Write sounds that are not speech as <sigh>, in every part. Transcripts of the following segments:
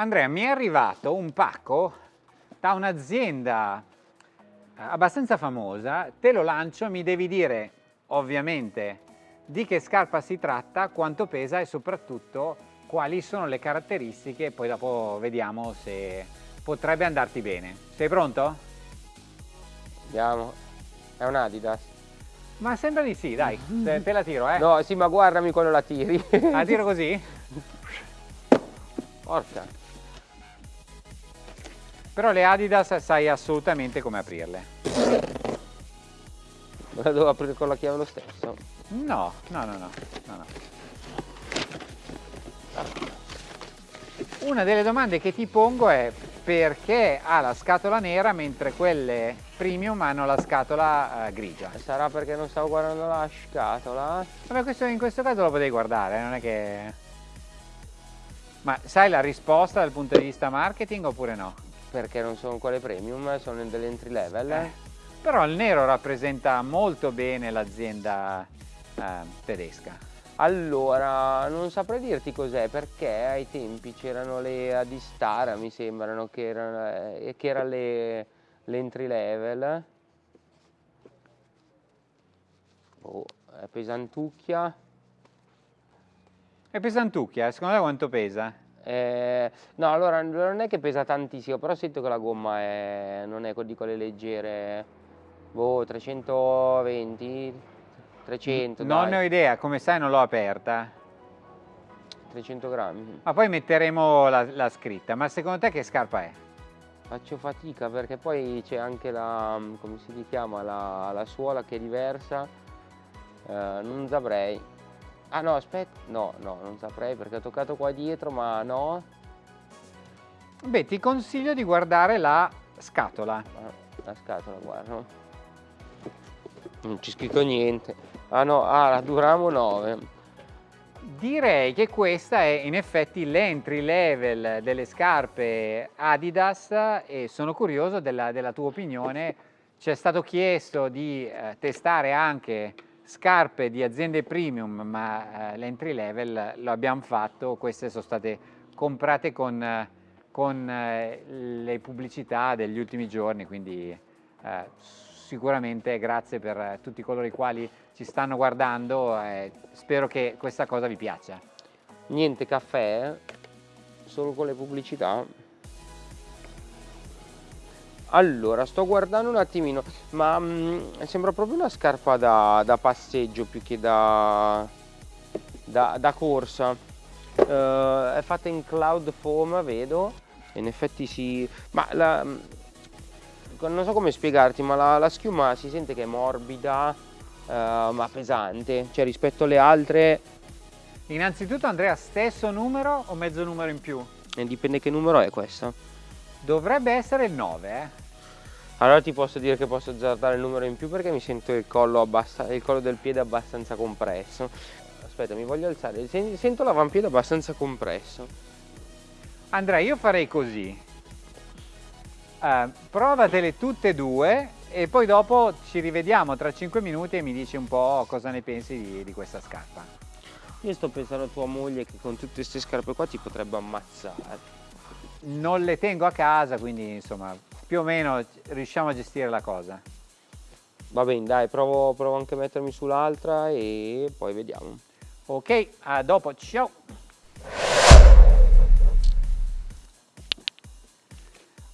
Andrea, mi è arrivato un pacco da un'azienda eh, abbastanza famosa, te lo lancio, mi devi dire ovviamente di che scarpa si tratta, quanto pesa e soprattutto quali sono le caratteristiche, poi dopo vediamo se potrebbe andarti bene. Sei pronto? Andiamo. È un Adidas. Ma sembra di sì, dai, <laughs> te, te la tiro, eh. No, sì, ma guardami quando la tiri. La tiro così? <laughs> Porca. Però le Adidas sai assolutamente come aprirle. La devo aprire con la chiave lo stesso? No, no, no, no. no, no. Una delle domande che ti pongo è perché ha la scatola nera mentre quelle premium hanno la scatola uh, grigia? Sarà perché non stavo guardando la scatola? Vabbè, questo, in questo caso lo potevi guardare, non è che... Ma sai la risposta dal punto di vista marketing oppure no? Perché non sono quelle premium, sono delle entry level. Eh. Però il nero rappresenta molto bene l'azienda eh, tedesca. Allora, non saprei dirti cos'è perché ai tempi c'erano le Adistara, mi sembrano, che erano, eh, che erano le, le entry level. Oh, è pesantucchia. È pesantucchia, secondo te quanto pesa? Eh, no, allora non è che pesa tantissimo, però sento che la gomma è, non è di quelle leggere, boh, 320, 300 Non dai. ne ho idea, come sai non l'ho aperta. 300 grammi. Ma poi metteremo la, la, scritta, ma secondo te che scarpa è? Faccio fatica perché poi c'è anche la, come si chiama, la, la suola che è diversa, eh, non saprei. Ah no, aspetta, no, no, non saprei perché ho toccato qua dietro, ma no. Beh, ti consiglio di guardare la scatola. Ah, la scatola, guarda. Non c'è scritto niente. Ah no, ah, la Duramo 9. Direi che questa è in effetti l'entry level delle scarpe Adidas e sono curioso della, della tua opinione. Ci è stato chiesto di eh, testare anche scarpe di aziende premium ma eh, l'entry level lo abbiamo fatto, queste sono state comprate con, eh, con eh, le pubblicità degli ultimi giorni, quindi eh, sicuramente grazie per tutti coloro i quali ci stanno guardando, eh, spero che questa cosa vi piaccia. Niente caffè, solo con le pubblicità. Allora, sto guardando un attimino, ma mh, mm, sembra proprio una scarpa da, da passeggio più che da, da, da corsa. Uh, è fatta in cloud foam, vedo. In effetti si... Ma la, mm, non so come spiegarti, ma la, la schiuma si sente che è morbida, uh, ma pesante. Cioè rispetto alle altre... Innanzitutto Andrea, stesso numero o mezzo numero in più? E dipende che numero è questa. Dovrebbe essere il 9, eh? Allora ti posso dire che posso azzardare il numero in più perché mi sento il collo, il collo del piede abbastanza compresso. Aspetta, mi voglio alzare. Sento l'avampiede abbastanza compresso. Andrea, io farei così. Uh, provatele tutte e due e poi dopo ci rivediamo tra 5 minuti e mi dici un po' cosa ne pensi di, di questa scarpa. Io sto pensando a tua moglie che con tutte queste scarpe qua ti potrebbe ammazzare non le tengo a casa, quindi insomma più o meno riusciamo a gestire la cosa. Va bene, dai, provo, provo anche a mettermi sull'altra e poi vediamo. Ok, a dopo, ciao!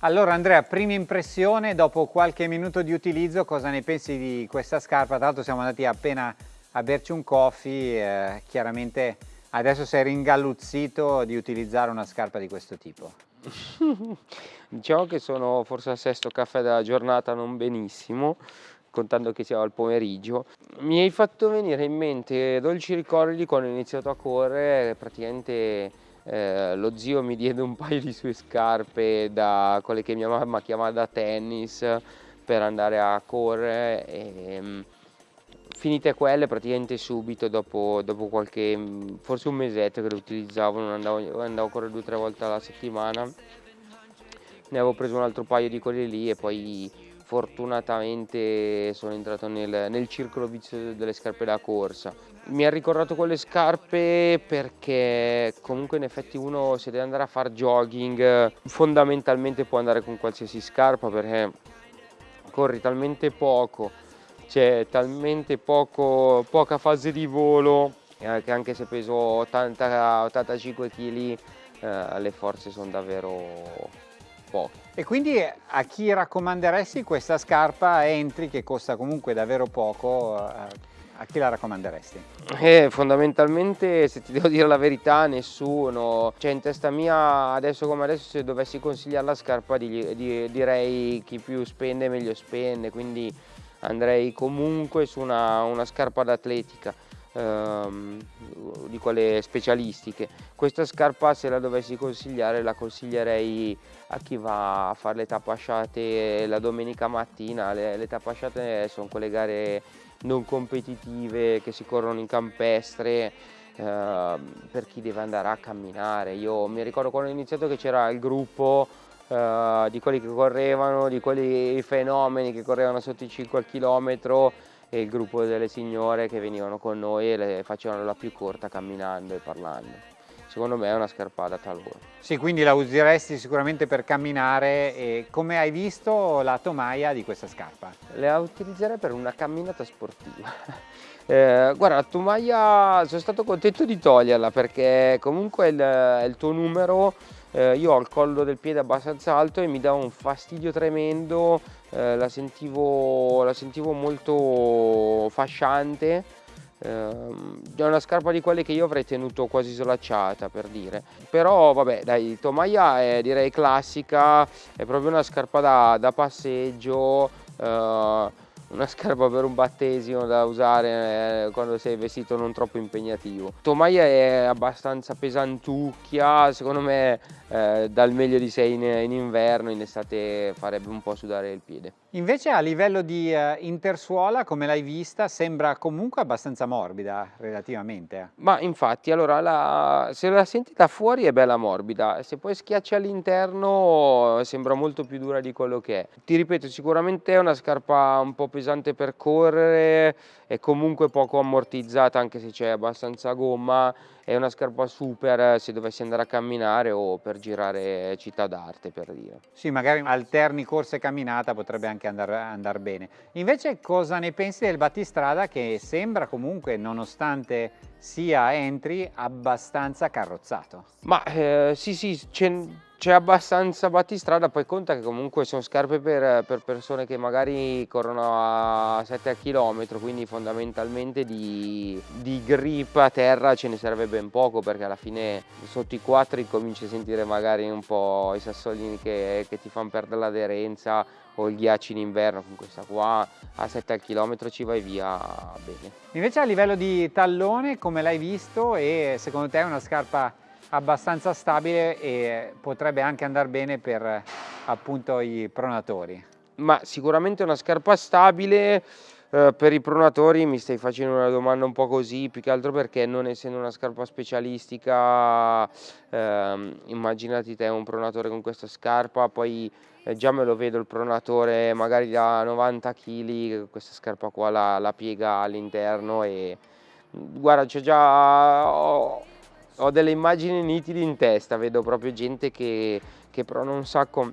Allora Andrea, prima impressione, dopo qualche minuto di utilizzo, cosa ne pensi di questa scarpa? Tra l'altro siamo andati appena a berci un coffee, eh, chiaramente adesso sei ringalluzzito di utilizzare una scarpa di questo tipo. <laughs> diciamo che sono forse al sesto caffè della giornata non benissimo contando che sia al pomeriggio. Mi hai fatto venire in mente dolci ricordi quando ho iniziato a correre praticamente eh, lo zio mi diede un paio di sue scarpe da quelle che mia mamma chiamava da tennis per andare a correre e, mm, finite quelle praticamente subito dopo, dopo, qualche forse un mesetto che le utilizzavo non andavo, andavo a correre due o tre volte alla settimana. Ne avevo preso un altro paio di quelli lì e poi fortunatamente sono entrato nel, nel circolo vizioso delle scarpe da corsa. Mi ha ricordato quelle scarpe perché comunque in effetti uno se deve andare a fare jogging fondamentalmente può andare con qualsiasi scarpa perché corri talmente poco, c'è talmente poco, poca fase di volo eh, che anche se peso 80, 85 kg eh, le forze sono davvero poche. E quindi a chi raccomanderesti questa scarpa Entry che costa comunque davvero poco? Eh, a chi la raccomanderesti? Eh, fondamentalmente, se ti devo dire la verità, nessuno. Cioè, in testa mia, adesso come adesso, se dovessi consigliare la scarpa, di, di, direi chi più spende meglio spende, quindi andrei comunque su una, una scarpa d'atletica ehm, di quelle specialistiche. Questa scarpa se la dovessi consigliare la consiglierei a chi va a fare le tappasciate la domenica mattina, le, le tappasciate sono quelle gare non competitive che si corrono in campestre eh, per chi deve andare a camminare. Io mi ricordo quando ho iniziato che c'era il gruppo eh, di quelli che correvano, di quelli fenomeni che correvano sotto i 5 km e il gruppo delle signore che venivano con noi e le facevano la più corta camminando e parlando. Secondo me è una scarpata talora. Sì, quindi la useresti sicuramente per camminare e come hai visto la tomaia di questa scarpa? La utilizzerei per una camminata sportiva. <laughs> Eh, guarda, la tomaia sono stato contento di toglierla perché comunque il, il tuo numero eh, io ho il collo del piede abbastanza alto e mi dà un fastidio tremendo, eh, la, sentivo, la sentivo molto fasciante Ehm, è una scarpa di quelle che io avrei tenuto quasi slacciata per dire. Però vabbè dai tomaia è direi classica è proprio una scarpa da, da passeggio eh, una scarpa per un battesimo da usare eh, quando sei vestito non troppo impegnativo. Tomaia è abbastanza pesantucchia, secondo me eh, dal meglio di sé in, in, inverno, in estate farebbe un po' sudare il piede. Invece a livello di eh, intersuola, come l'hai vista, sembra comunque abbastanza morbida relativamente. Ma infatti, allora, la, se la senti da fuori è bella morbida, se poi schiacci all'interno sembra molto più dura di quello che è. Ti ripeto, sicuramente è una scarpa un po' pesante per correre, è comunque poco ammortizzata anche se c'è abbastanza gomma, è una scarpa super se dovessi andare a camminare o per girare città d'arte per dire. Sì, magari alterni corsa e camminata potrebbe anche andare andar bene. Invece cosa ne pensi del battistrada che sembra comunque, nonostante sia entry, abbastanza carrozzato? Ma eh, sì sì, c'è abbastanza battistrada, poi conta che comunque sono scarpe per, per persone che magari corrono a 7 km, quindi fondamentalmente di, di, grip a terra ce ne serve ben poco perché alla fine sotto i 4 cominci a sentire magari un po' i sassolini che, che ti fanno perdere l'aderenza o il ghiaccio in inverno con questa qua a 7 km ci vai via bene. Invece a livello di tallone come l'hai visto e secondo te è una scarpa abbastanza stabile e potrebbe anche andare bene per appunto i pronatori. Ma sicuramente una scarpa stabile eh, per i pronatori mi stai facendo una domanda un po' così, più che altro perché non essendo una scarpa specialistica, eh, immaginati te un pronatore con questa scarpa, poi eh, già me lo vedo il pronatore magari da 90 kg, questa scarpa qua la, la piega all'interno e guarda c'è già... Ho, ho delle immagini nitide in testa, vedo proprio gente che, che prona un sacco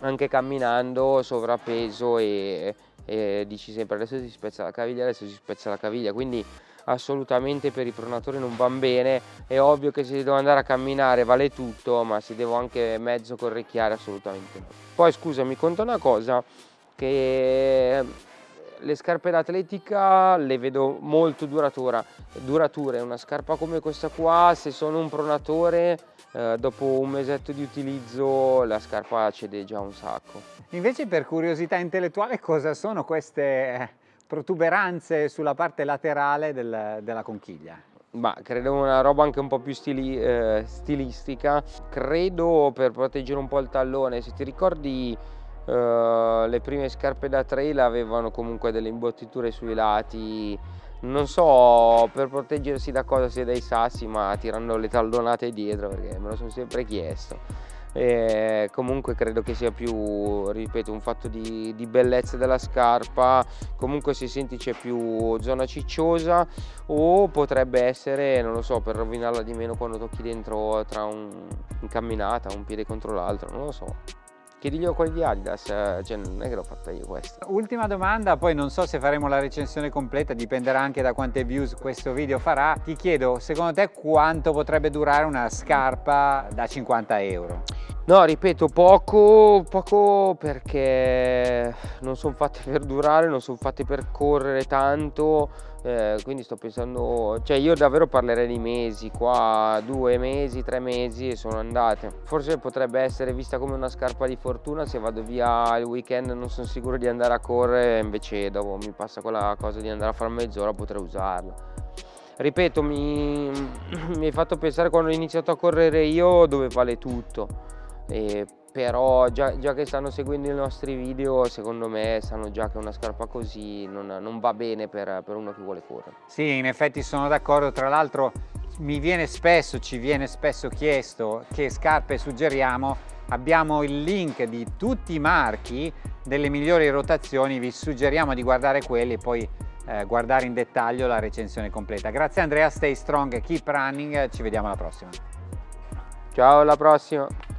anche camminando, sovrappeso e, e dici sempre adesso si spezza la caviglia, adesso si spezza la caviglia, quindi assolutamente per i pronatori non van bene, è ovvio che se devo andare a camminare vale tutto, ma se devo anche mezzo correcchiare assolutamente no. Poi scusami, conta una cosa, che le scarpe d'atletica le vedo molto duratura, durature, una scarpa come questa qua se sono un pronatore eh, dopo un mesetto di utilizzo la scarpa cede già un sacco. Invece per curiosità intellettuale cosa sono queste protuberanze sulla parte laterale del, della conchiglia? Ma credo una roba anche un po' più stili, eh, stilistica, credo per proteggere un po' il tallone, se ti ricordi Uh, le prime scarpe da trail avevano comunque delle imbottiture sui lati. Non so per proteggersi da cosa sia dai sassi ma tirando le tallonate dietro perché me lo sono sempre chiesto. E comunque credo che sia più, ripeto, un fatto di, di bellezza della scarpa, comunque si senti c'è più zona cicciosa o potrebbe essere, non lo so, per rovinarla di meno quando tocchi dentro tra un, in camminata, un piede contro l'altro, non lo so. Chiediglielo quelli di Adidas, eh, cioè non è che l'ho fatta io questa. Ultima domanda, poi non so se faremo la recensione completa, dipenderà anche da quante views questo video farà. Ti chiedo, secondo te quanto potrebbe durare una scarpa da 50 euro? No, ripeto, poco, poco perché non sono fatte <laughs> per durare, non sono fatte per correre tanto, eh, quindi sto pensando, cioè io davvero parlerei di mesi, qua due mesi, tre mesi e sono andate. Forse potrebbe essere vista come una scarpa di fortuna, se vado via il weekend non sono sicuro di andare a correre, invece dopo mi passa quella cosa di andare a fare mezz'ora potrei usarla. Ripeto, mi, <clears throat> mi hai fatto pensare quando ho iniziato a correre io dove vale tutto e però già, già, che stanno seguendo i nostri video secondo me sanno già che una scarpa così non, non va bene per, per, uno che vuole correre. Sì, in effetti sono d'accordo, tra l'altro mi viene spesso, ci viene spesso chiesto che scarpe suggeriamo, abbiamo il link di tutti i marchi delle migliori rotazioni, vi suggeriamo di guardare quelli e poi eh, guardare in dettaglio la recensione completa. Grazie Andrea, stay strong, keep running, ci vediamo alla prossima. Ciao, alla prossima!